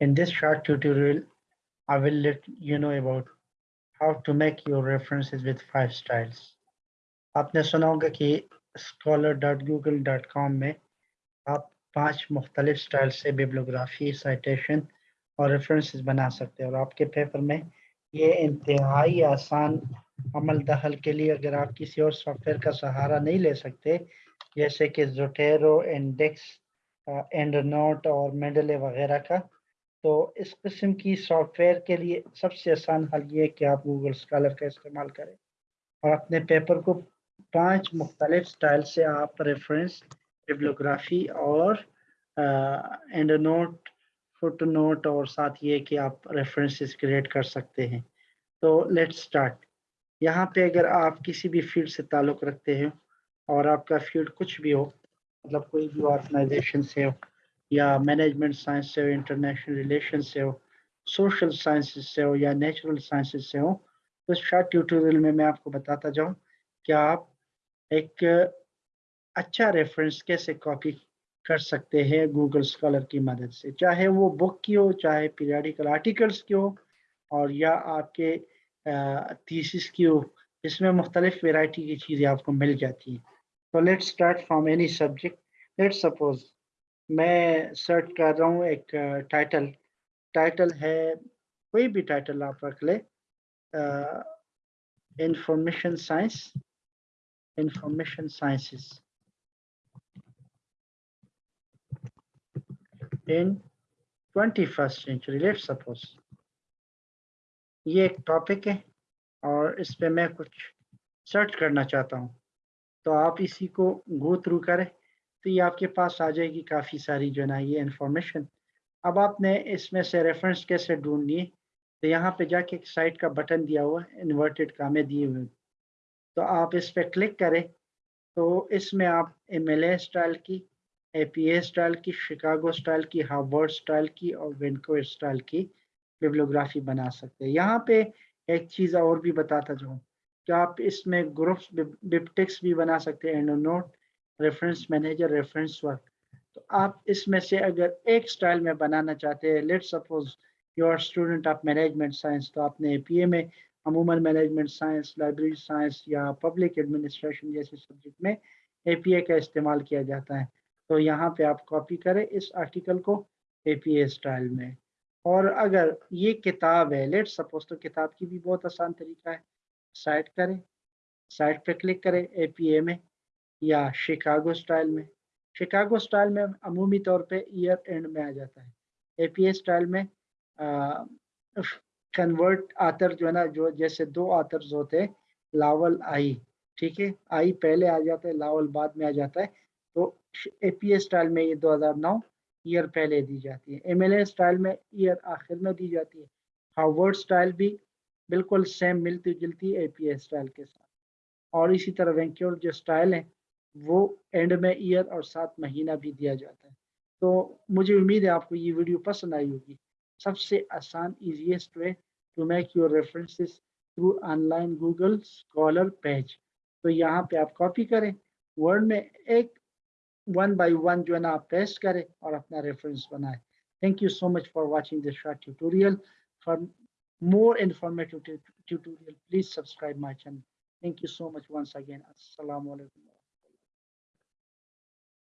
In this short tutorial, I will let you know about how to make your references with five styles. आपने सुना होगा कि scholar dot Google dot com में आप पाँच मुख्तलिफ़ स्टाइल से बिब्लोग्राफी साइटेशन और रेफरेंस बना सकते हैं। और आपके पेपर में ये इंतहाई आसान अमल दखल के लिए अगर आप किसी और सॉफ्टवेयर का सहारा नहीं ले सकते जैसे कि जोटेरो इंडेक्स एंड नोट और मेडले वगैरह का। तो इस किस्म की सॉफ्टवेयर के लिए सबसे आसान हल ये है कि आप गूगल स्कॉलर का इस्तेमाल करें और अपने पेपर को पाँच मुख्तलिफ़ स्टाइल से आप रेफरेंस बिब्लोग्राफी और एंड नोट फुट नोट और साथ ये कि आप रेफरेंसेस क्रिएट कर सकते हैं। तो लेट्स स्टार्ट यहाँ पे अगर आप किसी भी फ़ील्ड से ताल्लुक़ रखते हैं और आपका फ़ील्ड कुछ भी हो मतलब कोई भी ऑर्गेनाइजेशन से हो, या मैनेजमेंट साइंस से हो, इंटरनेशनल रिलेशन से हो, सोशल साइंसेस से हो, या नेचुरल साइंसेस से हो तो शॉर्ट ट्यूटोरियल में मैं आपको बताता जाऊँ कि आप एक अच्छा रेफरेंस कैसे कॉपी कर सकते हैं गूगल स्कॉलर की मदद से। चाहे वो बुक की हो, चाहे पीरियडिकल आर्टिकल्स की हो, और या आपके थीसिस की हो, इसमें मुख्तलिफ़ वेराइटी की चीज़ें आपको मिल जाती हैं। तो let's start from any subject let's suppose मैं सर्च कर रहा हूँ एक टाइटल टाइटल है, कोई भी टाइटल आप रख ले information science information sciences twenty first century let suppose ये एक टॉपिक है और इस पे मैं कुछ सर्च करना चाहता हूँ। तो आप इसी को गो थ्रू करें तो ये आपके पास आ जाएगी काफ़ी सारी जो है ना ये इन्फॉर्मेशन अब आपने इसमें से रेफरेंस कैसे ढूंढनी है तो यहाँ पे जाके एक साइट का बटन दिया हुआ है इन्वर्टेड कामे दिए हुए। तो आप इस पर क्लिक करें तो इसमें आप एम एल स्टाइल की ए पी ए स्टाइल की शिकागो स्टाइल की हार्वर्ड स्टाइल की और वेंको स्टाइल की बिब्लोग्राफी बना सकते हैं। यहाँ पे एक चीज़ और भी बताता जाऊँ। क्या आप इसमें ग्रुप्स बिप्टिक्स भी बना सकते हैं EndNote reference manager reference work तो आप इसमें से अगर एक स्टाइल में बनाना चाहते हैं let suppose your student of management science तो आपने एपीए में अमूमन मैनेजमेंट साइंस लाइब्रेरी साइंस या पब्लिक एडमिनिस्ट्रेशन जैसे सब्जेक्ट में एपीए का इस्तेमाल किया जाता है। तो यहाँ पे आप कॉपी करें इस आर्टिकल को एपीए स्टाइल में। और अगर ये किताब है लेट सपोज़ तो किताब की भी बहुत आसान तरीका है। साइट करें साइट पे क्लिक करें एपीए में या शिकागो स्टाइल में। शिकागो स्टाइल में अमूमी तौर पे ईयर एंड में आ जाता है। एपीए स्टाइल में कन्वर्ट आतर जो है ना, जो जैसे दो आतर्स होते हैं, लावल आई, ठीक है? आई पहले आ जाता है, लावल बाद में आ जाता है। तो एपीए स्टाइल में ये 2009 ईयर पहले दी जाती है। एमएलए स्टाइल में ईयर आखिर में दी जाती है। हार्वर्ड स्टाइल भी बिल्कुल सेम मिलती जुलती ए पी स्टाइल के साथ। और इसी तरह वेंक्योर जो स्टाइल है, वो एंड में ईयर और सात महीना भी दिया जाता है। तो मुझे उम्मीद है आपको ये वीडियो पसंद आई होगी। सबसे आसान easiest way to make your references through online Google scholar page तो यहाँ पे आप कॉपी करें वर्ड में एक वन बाय वन जो है ना, आप पेस्ट करें और अपना रेफरेंस बनाएँ। Thank you so much for watching this short tutorial for more informative tutorial, please subscribe my channel. Thank you so much once again. Assalamu alaikum.